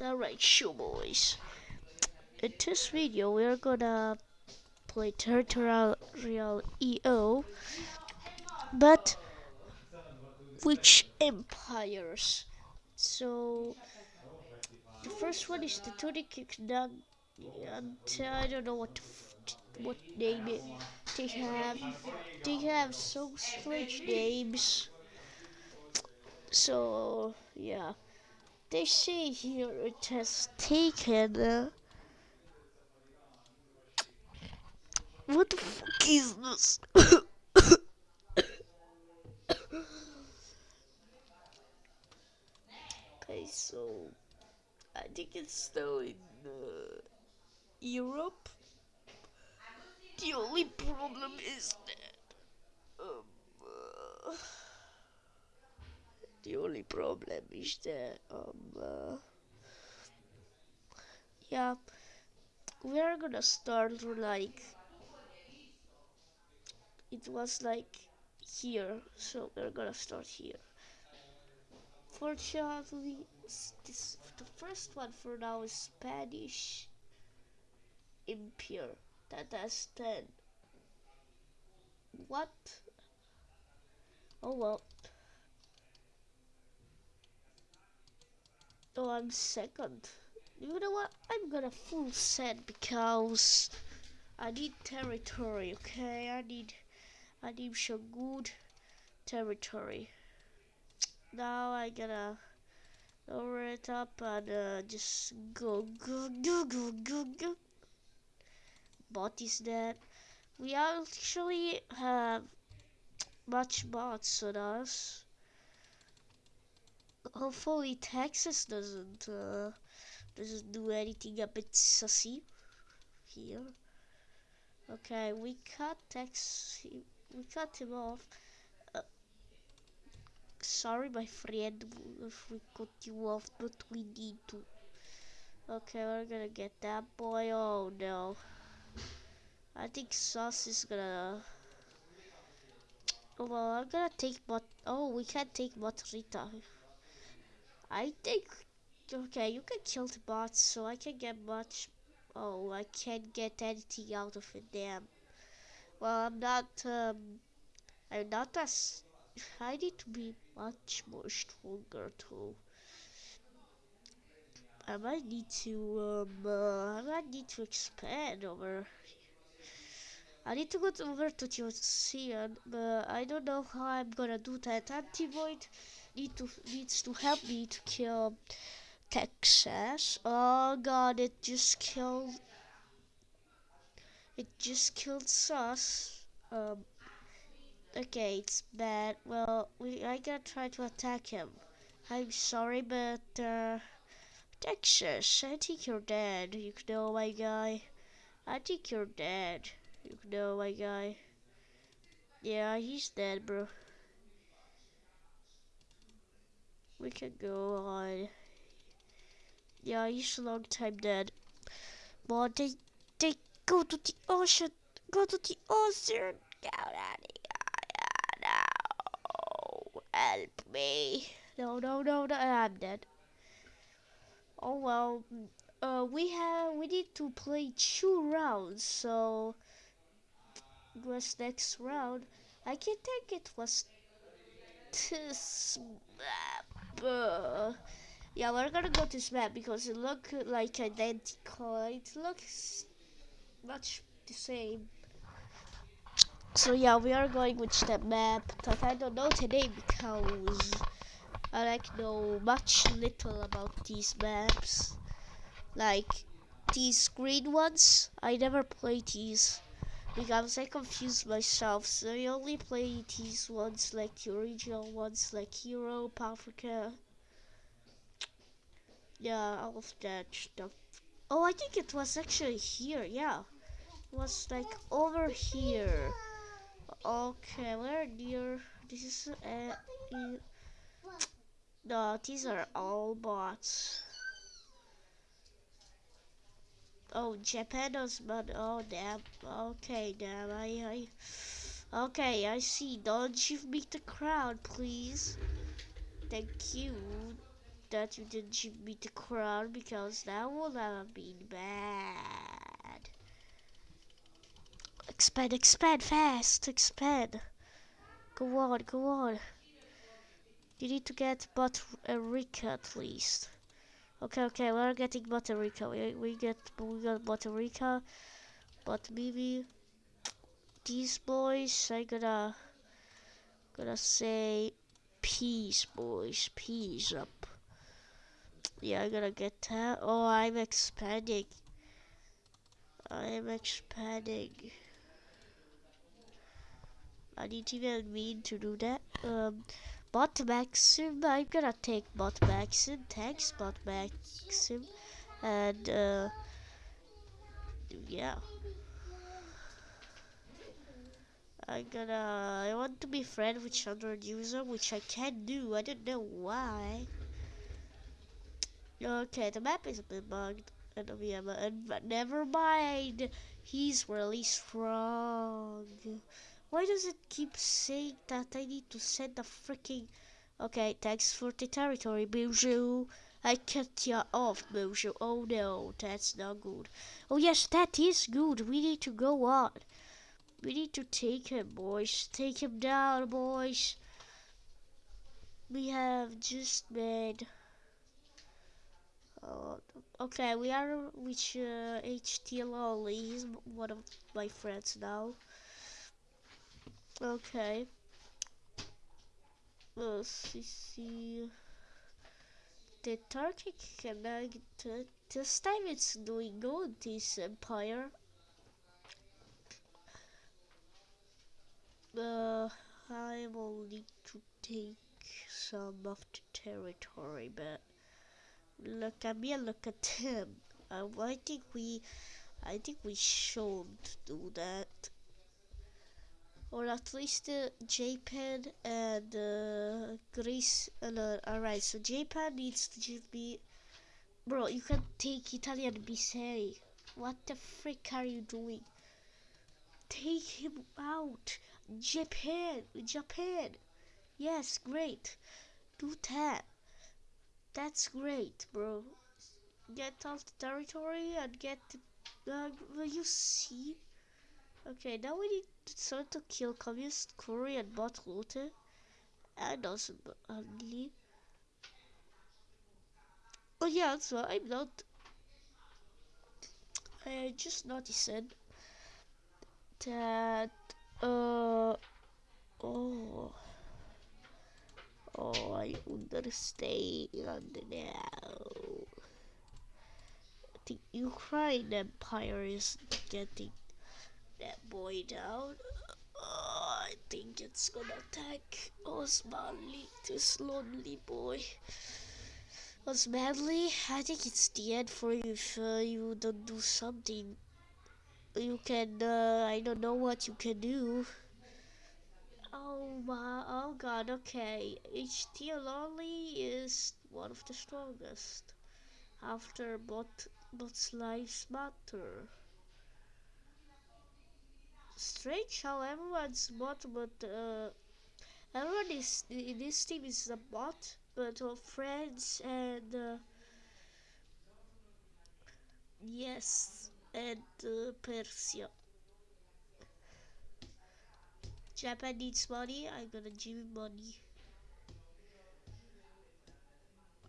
Alright, show boys. In this video, we're gonna play Territorial EO, but which empires? So, the first one is the Kingdom, and uh, I don't know what what name it they have. They have so strange names. So, yeah. They say here it has taken. Uh, what the fuck is this? okay, so I think it's still in uh, Europe. The only problem is that. Um, uh, the only problem is that um uh, yeah we're gonna start like it was like here so we're gonna start here. Fortunately this the first one for now is Spanish Empire that has 10 what? Oh well Oh, I'm second. You know what? I'm gonna full set because I need territory, okay? I need I need some good territory. Now I gotta lower it up and uh, just go go go go go go. Bot is dead. We actually have much bots on us hopefully Texas doesn't uh, doesn't do anything a bit sussy here. Okay, we cut Tex. We cut him off. Uh, sorry, my friend, if we cut you off, but we need to. Okay, we're gonna get that boy. Oh no. I think Sauce is gonna. Well, I'm gonna take but. Oh, we can't take Motorita. I think, okay, you can kill the bots, so I can get much, oh, I can't get anything out of it, damn. Well, I'm not, um, I'm not as, I need to be much more stronger too. I might need to, um, uh, I might need to expand over I need to go over to ocean, but I don't know how I'm gonna do that. Antivoid need to needs to help me to kill Texas. Oh god, it just killed. It just killed Sus. Um. Okay, it's bad. Well, we I gotta try to attack him. I'm sorry, but uh, Texas, I think you're dead. You know, my guy. I think you're dead. You know, my guy. Yeah, he's dead, bro. We can go on. Yeah, he's a long time dead. But they, they go to the ocean. Go to the ocean. Out of here. No. Help me. No, no, no, no. I'm dead. Oh well. Uh, we have we need to play two rounds, so was next round. I can think it was this. Uh, yeah, we're gonna go to this map because it looks like identical. It looks much the same. So yeah, we are going with that map I don't know today because I like know much little about these maps. Like these green ones, I never played these because I confused myself. So I only play these ones like the original ones like Europe, Africa. Yeah, all of that stuff. Oh, I think it was actually here. Yeah, it was like over here. Okay, we're near. This is uh, no, these are all bots. Oh, Japanos, but oh damn. Okay, damn. I, I. Okay, I see. Don't you beat the crowd, please. Thank you. that you didn't give me the crown because that would have been bad. Expand, expand fast, expand. Go on, go on. You need to get but a Butterica uh, at least. Okay, okay, we're getting Butterica. We we get we got Butterica, but maybe these boys I gotta gonna say peace boys, peace up. Yeah, I gotta get that. Oh, I'm expanding. I'm expanding. I didn't even mean to do that. Um, Bot Maxim, I'm gonna take Bot Maxim. Thanks, Bot Maxim. And, uh, yeah. I'm gonna, I want to be friend with another user, which I can do. I don't know why. Okay, the map is a bit bugged. And, yeah, but never mind. He's really strong. Why does it keep saying that I need to send the freaking... Okay, thanks for the territory, Buju. I cut you off, Buju. Oh no, that's not good. Oh yes, that is good. We need to go on. We need to take him, boys. Take him down, boys. We have just made... Uh, okay, we are with uh, HT Lolly. He's one of my friends now. Okay. Let's see. The Turkey connect. This time it's doing good, this empire. Uh, I will need to take some of the territory, but look at me and look at him. Uh, I think we, I think we should do that or at least uh, Japan and uh, Greece. Uh, Alright, so Japan needs to give me. Bro, you can take Italian Biseri. What the frick are you doing? Take him out. Japan, Japan. Yes, great. Do that. That's great, bro. Get off the territory and get. The, uh, will you see? Okay, now we need start to kill communist Korea and bot looter. And also only. Oh yeah, so I'm not. I just noticed that. Uh. Oh. Oh, I understand now. The Ukraine Empire is getting that boy down. Oh, I think it's gonna attack Osmanli, this lonely boy. Osmanli, I think it's the end for you if uh, you don't do something. You can, uh, I don't know what you can do. Oh my, oh god, okay. HT Lonely is one of the strongest. After bot, bot's lives matter strange how everyone's bot, but uh, everyone is in this team is a bot, but our friends and uh, yes, and uh, Persia. Japan needs money. I'm gonna give you money.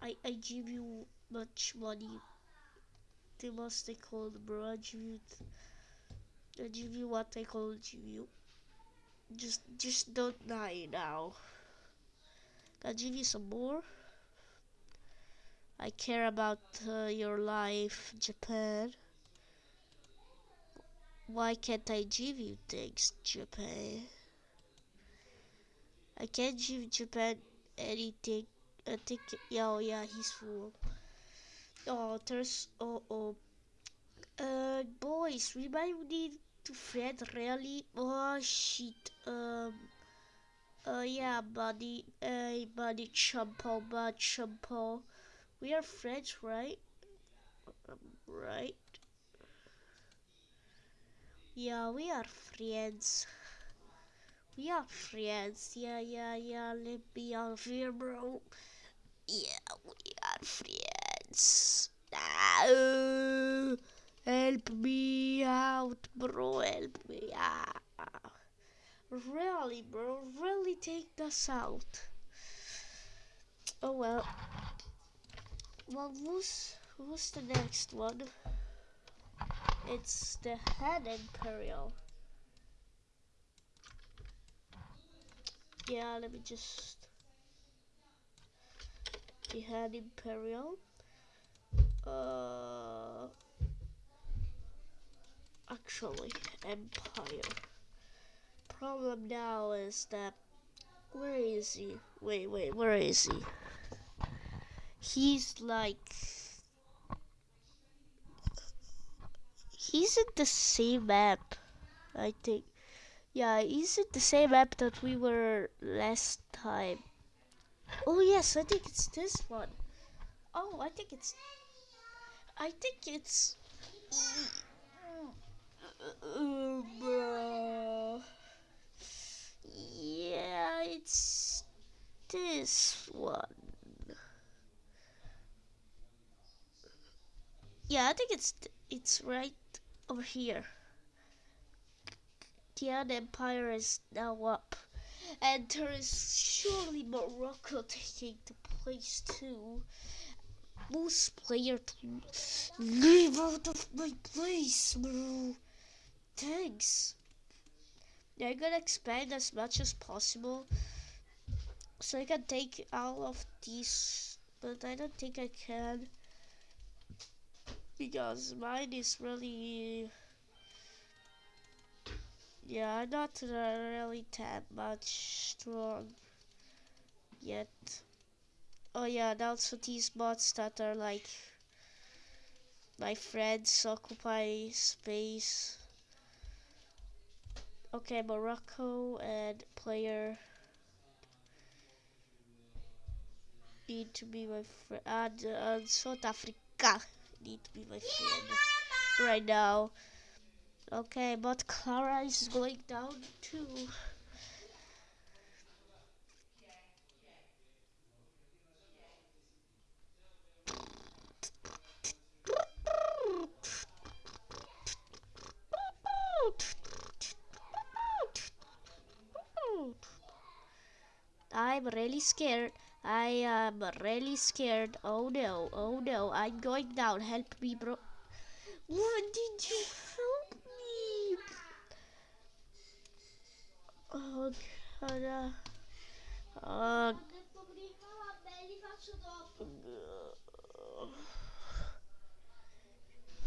I I give you much money. They must called bro. I give I give you what I called you. Just, just don't die now. I'll give you some more. I care about uh, your life, Japan. Why can't I give you things, Japan? I can't give Japan anything. I think, yeah, oh yeah, he's full. Oh, there's, oh, oh. Uh, boys, we might need to Fred really? Oh shit. Um. Uh, yeah, buddy. Hey, buddy, Chumpo, bud, Chumpo. We are friends, right? Um, right? Yeah, we are friends. We are friends. Yeah, yeah, yeah. Let me out here, bro. Yeah, we are friends. Ah, help me out, bro. Help me out. Really, bro. Really take this out. Oh well. Well, who's who's the next one? It's the Han Imperial. Yeah, let me just the Han Imperial. Uh, actually, Empire. Problem now is that where is he? Wait, wait, where is he? He's like he's in the same map, I think. Yeah, he's in the same map that we were last time. Oh yes, I think it's this one. Oh, I think it's. I think it's. Uh, yeah, it's this one. Yeah, I think it's it's right over here. The Empire is now up. And there is surely Morocco taking the place too. Most player to leave out of my place, bro. Thanks. I'm gonna expand as much as possible. So I can take all of these, but I don't think I can because mine is really yeah I'm not really that much strong yet. Oh yeah and also these bots that are like my friends occupy space okay Morocco and player need to be my friend and, uh, South Africa need to be my friend right now. Okay, but Clara is going down too. I'm really scared. I am really scared. Oh no, oh no, I'm going down. Help me, bro. What did you help me? Oh, God. Oh,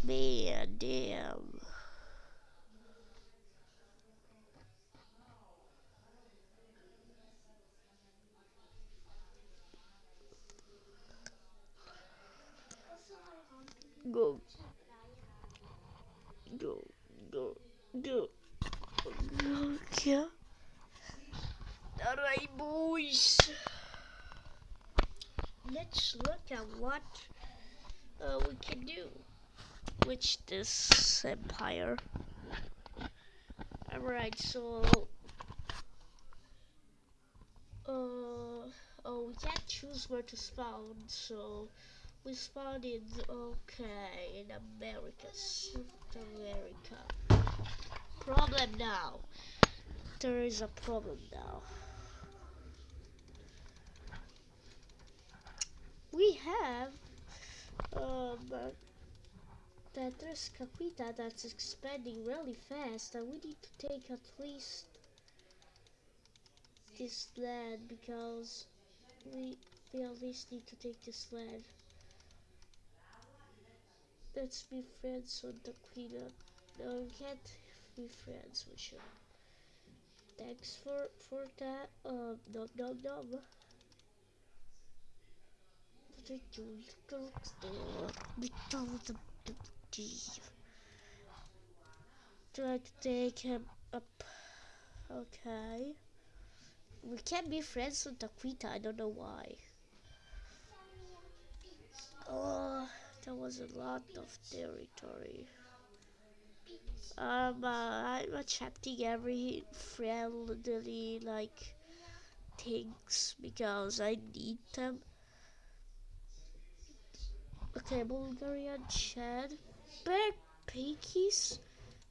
man, damn. Go, go, go, go, go. Alright, boys. Let's look at what uh, we can do with this empire. Alright, so uh, oh, we can't choose where to spawn, so we in, okay, in America, South America. Problem now. There is a problem now. We have, um, that there's Caquita that's expanding really fast and we need to take at least this land because we, we at least need to take this land. Let's be friends with the queen. No, we can't be friends with her. Thanks for for that. Um, no, no, no. Try to take him up. Okay. We can't be friends with Aquita. I don't know why. Oh. That was a lot of territory. Um, uh, I'm accepting every friendly, like, things because I need them. Okay, Bulgarian Chad. Bear Pinkies?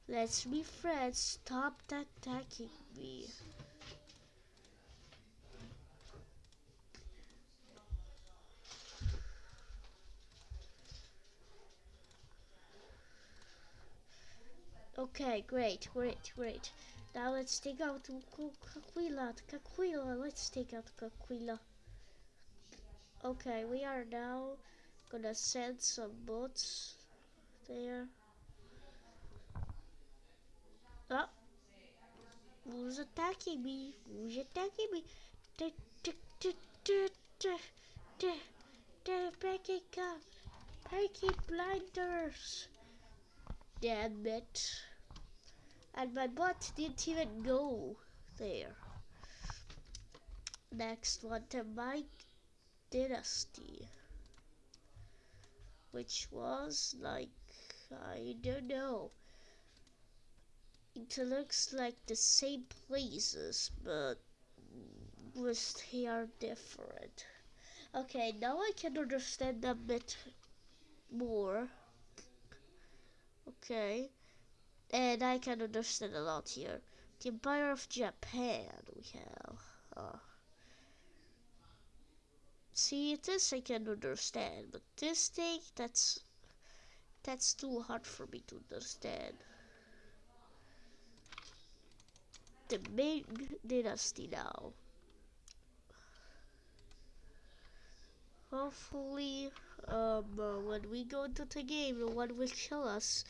Let's be friends. Stop attacking me. Okay, great, great, great. Now let's take out Caquila, Caquila, let's take out Caquila. Okay, we are now gonna send some boats there. Oh, who's attacking me? Who's attacking me? Pancake up! Pancake blinders! Damn it. And my bot didn't even go there. Next one to Ming Dynasty. Which was like, I don't know. It looks like the same places, but they are different. Okay, now I can understand a bit more. Okay, and I can understand a lot here. The Empire of Japan we have. Uh, see, this I can understand, but this thing, that's that's too hard for me to understand. The Ming Dynasty now. Hopefully, um, uh, when we go into the game, one will kill us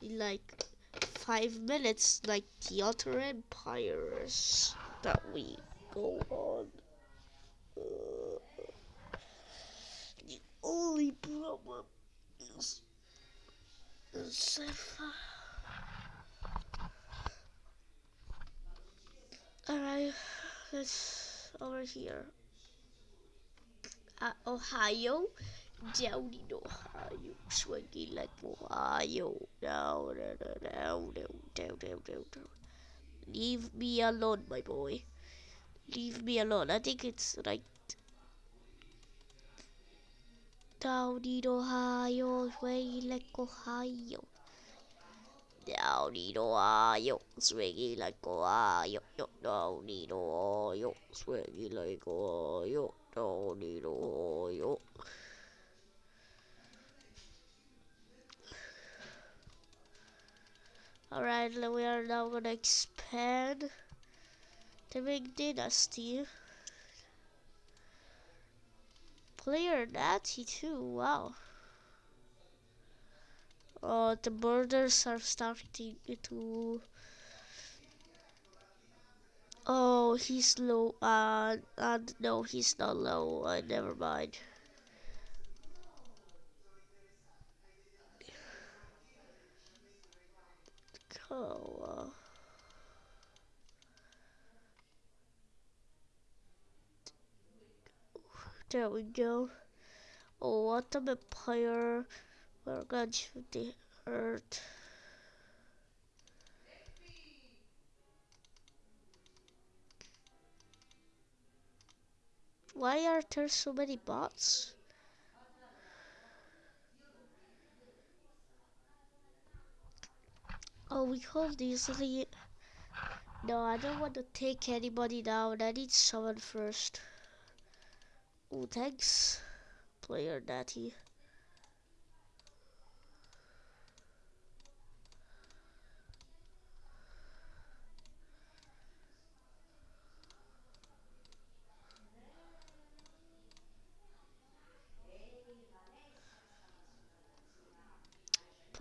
in like five minutes, like the other empires that we go on. Uh, the only problem is, is if, uh, Alright, let's over here uh, Ohio, down in Ohio, swinging like Ohio, down, down, down, down, down, down, down. Leave me alone, my boy. Leave me alone. I think it's right. Down in Ohio, swinging like Ohio. No need no yo swingy like go yo yo no need no yo swingy like go yo no need no yo Alright, we are now gonna expand the big dynasty. Player Natty too, wow. Oh, the borders are starting to... Oh, he's low. Uh, uh, no, he's not low. Uh, never mind. Oh, uh, there we go. Oh, what a empire. We're going to the earth. Why are there so many bots? Oh, we hold easily. No, I don't want to take anybody down. I need someone first. Oh, thanks, player Natty.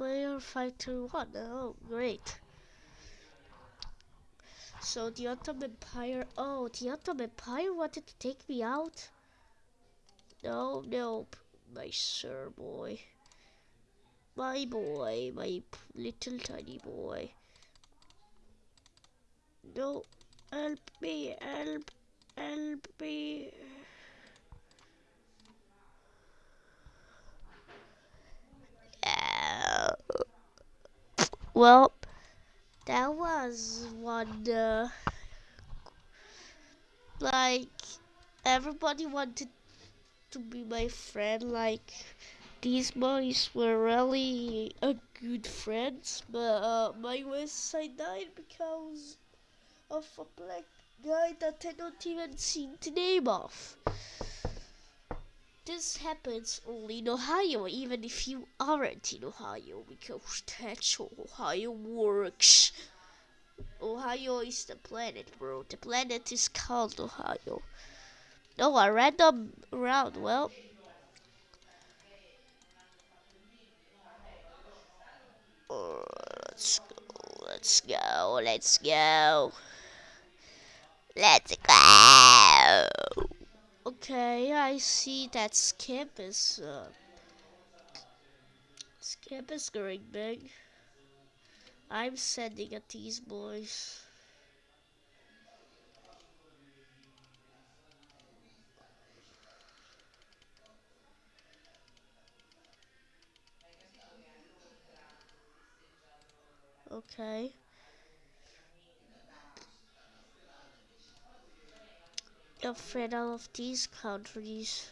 Player Fighter 1. Oh, great. So the Ottoman Empire. Oh, the Ottoman Empire wanted to take me out? No, no, my sir boy. My boy, my little tiny boy. No, help me, help, help me. Well, that was one, uh, like, everybody wanted to be my friend, like, these boys were really good friends, but uh, my west side died because of a black guy that I don't even see the name of. This happens only in Ohio, even if you aren't in Ohio, because that's how Ohio works. Ohio is the planet, bro. The planet is called Ohio. No, a random round. Well, uh, let's go. Let's go. Let's go. Let's go. Okay, I see that Skip is uh, Skip is going big. I'm sending at these boys. Okay. Afraid of these countries.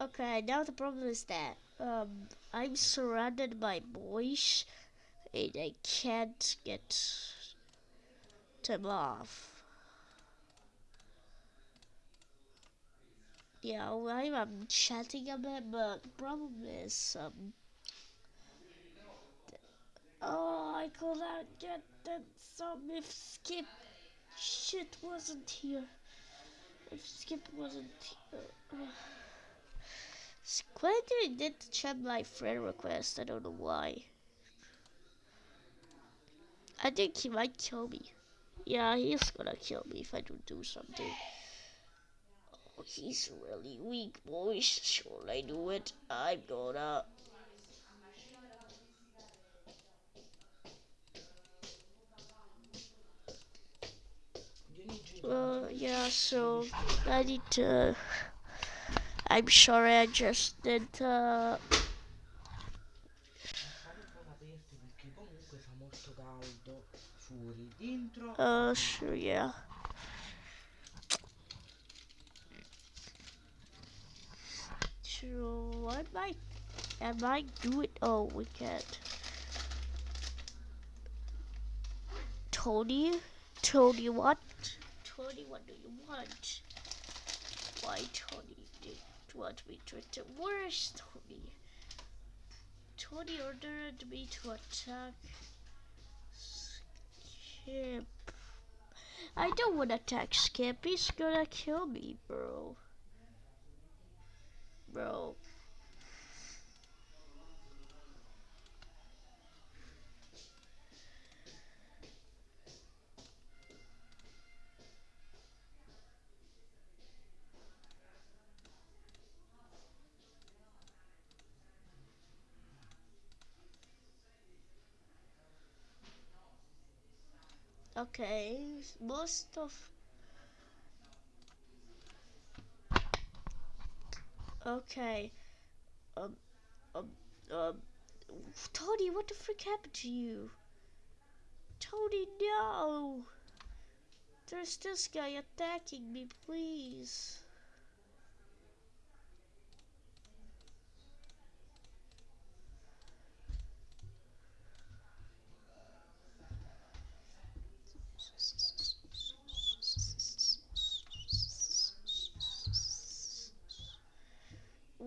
Okay, now the problem is that um, I'm surrounded by boys and I can't get them off. Yeah, I'm, chatting a bit, but the problem is, um, oh, I could not get that some if Skip shit wasn't here. If Skip wasn't here. Uh, Squiddy did check my friend request. I don't know why. I think he might kill me. Yeah, he's gonna kill me if I don't do something. He's really weak, boys. Should I do it? I'm gonna. Uh, yeah, so I need to. I'm sorry, I just did. Uh, uh, sure, yeah. So, what might I might do it? Oh, we can't. Tony, Tony, what? Tony, what do you want? Why, Tony? Did want me to attack? Where's Tony? Tony ordered me to attack Skip. I don't want to attack Skip. He's gonna kill me, bro. Bro. Okay, most of Okay. Um um um Tony, what the frick happened to you? Tony, no! There's this guy attacking me, please.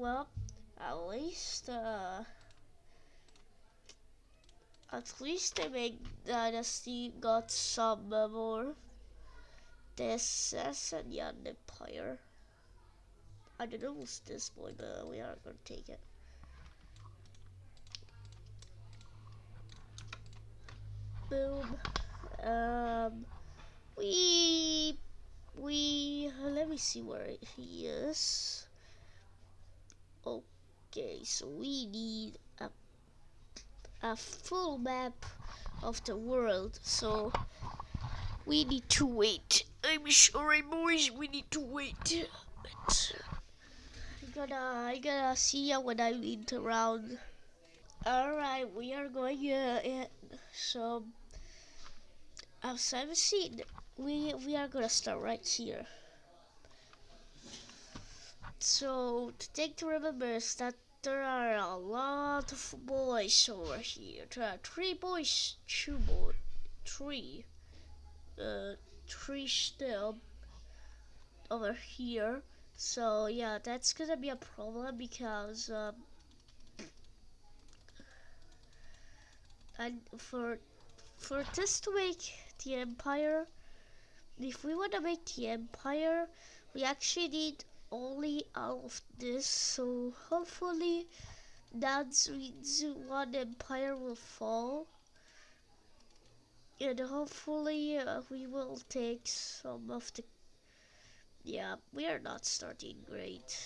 Well, at least, uh, at least the Ming Dynasty got some more. The Sasanian Empire. I don't know who's this boy, but we are gonna take it. Boom. Um, we, we, let me see where he is. Okay, so we need a, a full map of the world. So we need to wait. I'm sorry, boys. We need to wait. But I gotta, I gotta see ya when I lead around. Alright, we are going uh, in so as scene. We we are gonna start right here. So the thing to remember is that there are a lot of boys over here. There are three boys, two boys, three, uh, three still over here. So yeah, that's gonna be a problem because um, and for for this to make the empire, if we want to make the empire, we actually need only of this. So hopefully, that's one empire will fall. And hopefully uh, we will take some of the yeah, we are not starting great.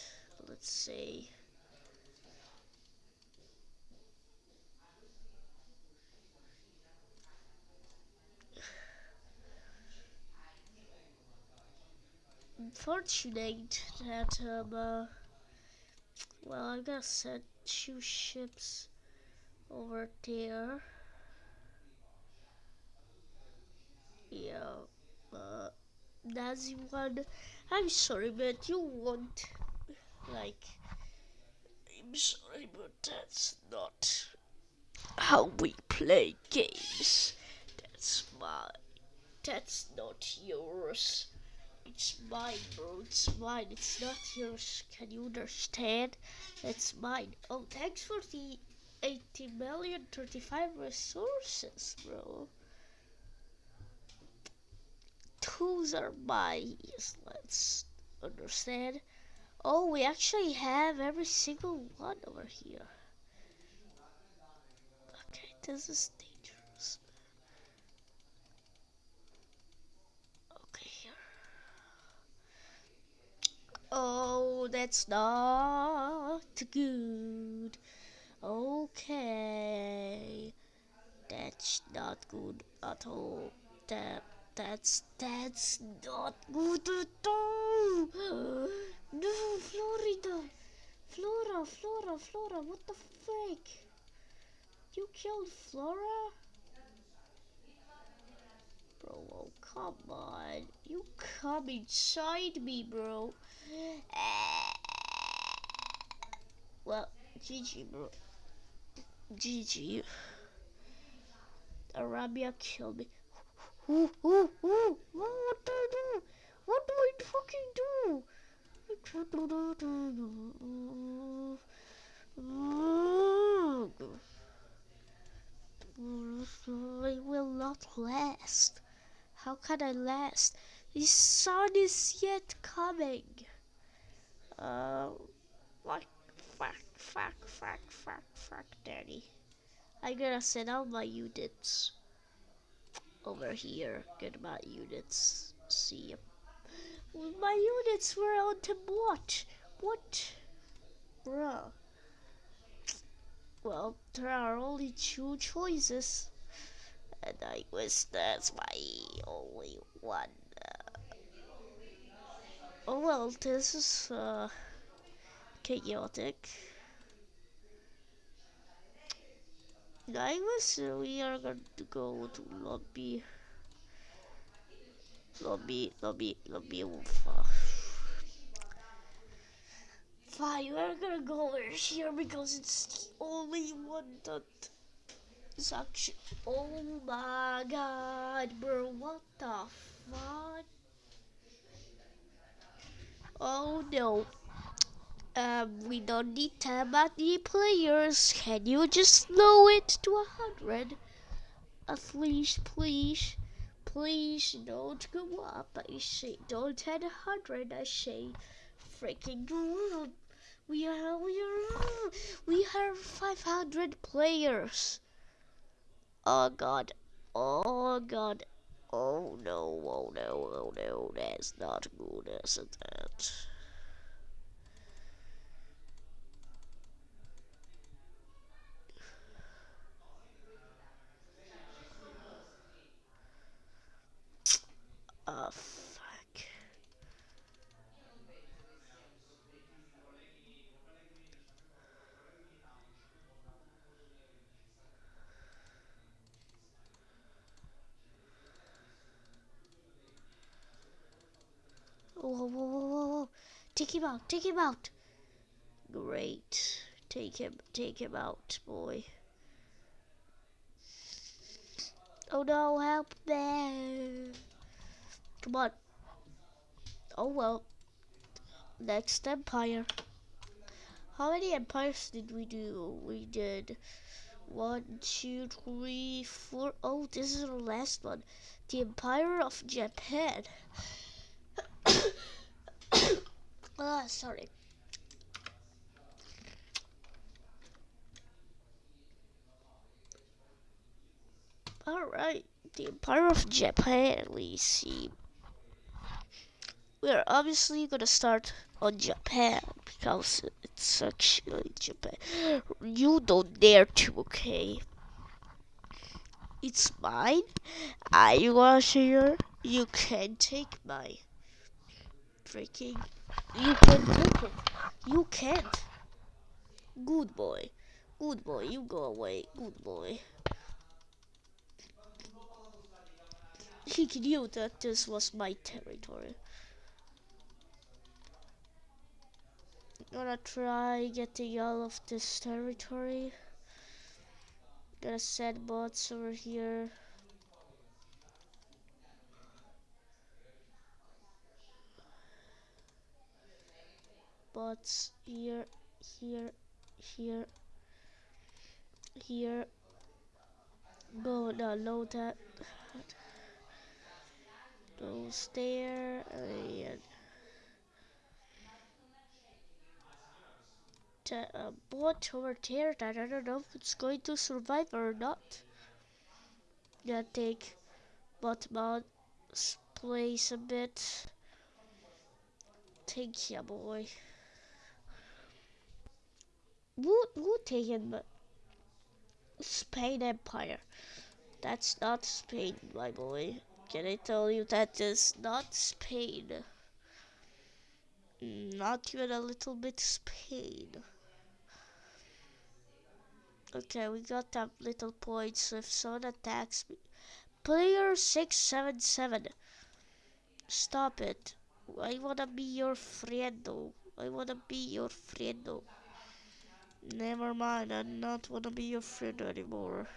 Let's say. Unfortunate that um uh, well I gotta send two ships over there. Yeah, uh, Nazi one I'm sorry, but you want, like, I'm sorry, but that's not how we play games. That's my, That's not yours. It's mine, bro. It's mine. It's not yours. Can you understand? It's mine. Oh, thanks for the 80 million 35 resources, bro tools are mine. Let's understand. Oh, we actually have every single one over here. Okay, this is dangerous. Okay, here. Oh, that's not good. Okay. That's not good at all. That that's that's not good at all. No, Florida, Flora, Flora, Flora. What the frick? You killed Flora? Bro, oh, come on. You come inside me, bro. Well, GG, bro. GG. Arabia killed me. Ooh, ooh, ooh. What do I do? What do I fucking do? I will not last. How can I last? The sun is yet coming. Uh, fuck, fuck, fuck, fuck, fuck, fuck, daddy. I gotta send out my units over here. Get my units. See. My units were on to what? What? Bruh. Well, there are only two choices. And I wish that's my only one. Uh, oh well, this is uh, chaotic. I guess we are going to go to lobby. Lobby, lobby, lobby Wolfa. Fine, we're gonna go over here because it's the only one that is actually. Oh my god, bro, what the fuck? Oh no. Um, we don't need that many players. Can you just lower it to a hundred? At least, please. Please don't go up. I say, don't hit hundred. I say, freaking We are, we are, we have 500 players. Oh god. Oh god. Oh no, oh no, oh no, that's not good, isn't it? Oh, fuck. Whoa, whoa, whoa, whoa. Take him out, take him out. Great. Take him, take him out, boy. Oh no, help me. Come on. Oh well. Next empire. How many empires did we do? We did one, two, three, four. Oh, this is the last one. The Empire of Japan. ah, sorry. Alright, the Empire of Japan, we see. We're obviously gonna start on Japan because it's actually Japan. You don't dare to, okay? It's mine. I was here. You can take my freaking. You can take it. You can't. Good boy. Good boy. You go away. Good boy. He knew that this was my territory. Gonna try getting out of this territory. Gonna send bots over here. Bots here, here, here, here. Go now load that goes there and a uh, bot over there that I don't know if it's going to survive or not. Gonna take bot mod's place a bit. Thank you, boy. Who, who taken Spain Empire? That's not Spain, my boy. Can I tell you that is not Spain? Not even a little bit Spain. Okay, we got that little point, so if someone attacks me... Player 677. Stop it. I wanna be your friend though. I wanna be your friend though. Never mind, I not wanna be your friend anymore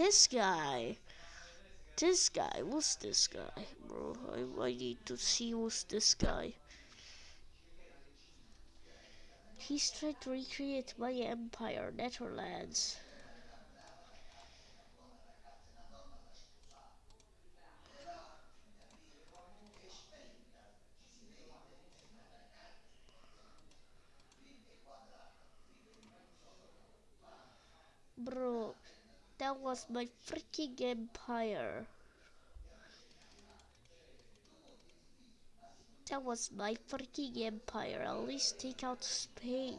this guy? This guy, what's this guy, bro? I, I need to see who's this guy. He's trying to recreate my empire, Netherlands. Bro, that was my freaking empire. That was my freaking empire. At least take out Spain.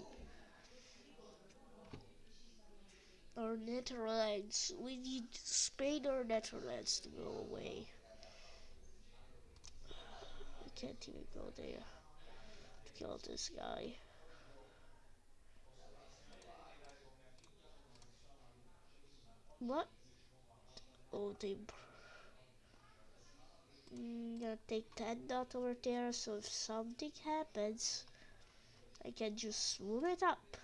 Or Netherlands. We need Spain or Netherlands to go away. We can't even go there to kill this guy. What? Oh, they. I'm mm, gonna take 10 dot over there, so if something happens, I can just swoop it up.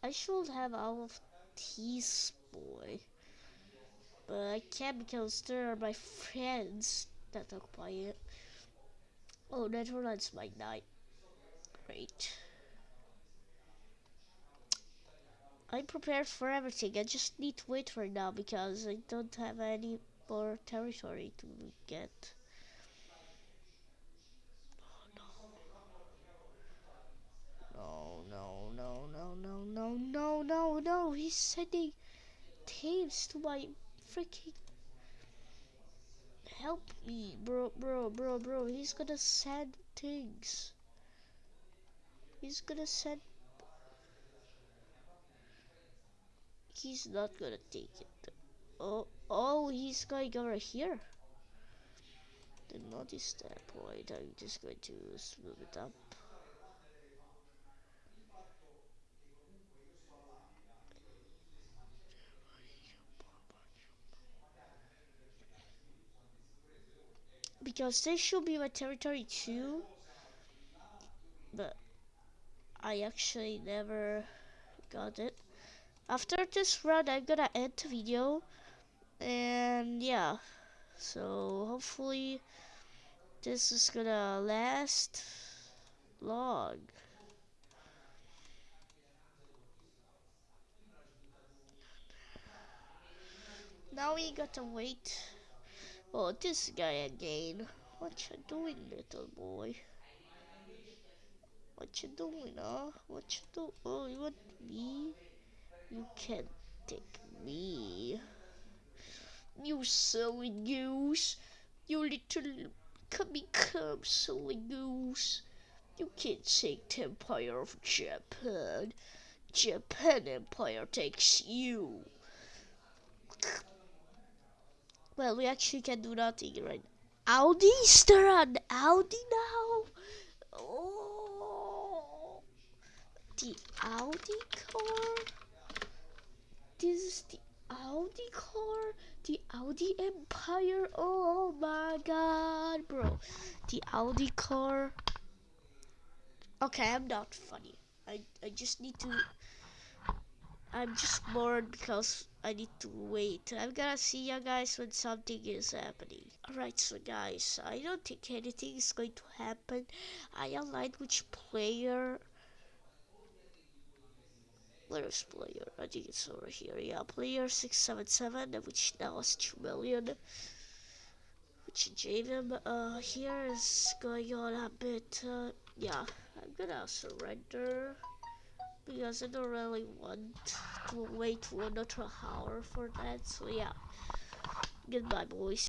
I should have all of these, boy. But I can't because there are my friends that occupy it. Oh, that Netherlands might die. Great. I'm prepared for everything. I just need to wait for now because I don't have any more territory to get. Oh, no. No, no, no, no, no, no, no. He's sending teams to my freaking help me, bro, bro, bro, bro. He's gonna send things. He's gonna send he's not gonna take it. Oh, oh, he's going over here. Didn't notice that point. I'm just going to smooth it up. because this should be my territory too. But I actually never got it. After this run, I'm gonna end the video. And yeah, so hopefully this is gonna last long. Now we gotta wait. Oh, this guy again. What you doing, little boy? What you doing, huh? What you do? Oh, you want me? You can't take me. You silly goose. You little come become silly goose. You can't take the Empire of Japan. Japan Empire takes you. Well, we actually can do nothing right now. Audi? Is Audi now? Oh, the Audi car? This is the Audi car? The Audi Empire? Oh my god, bro. Oh. The Audi car. Okay, I'm not funny. I, I just need to I'm just bored because I need to wait. I'm gonna see you guys when something is happening. Alright, so guys, I don't think anything is going to happen. I aligned which player. Where's player? I think it's over here. Yeah, player 677, which now is 2 million. Which Javen, uh, here is going on a bit, uh, yeah, I'm gonna surrender because I don't really want to wait for another hour for that. So yeah, goodbye boys.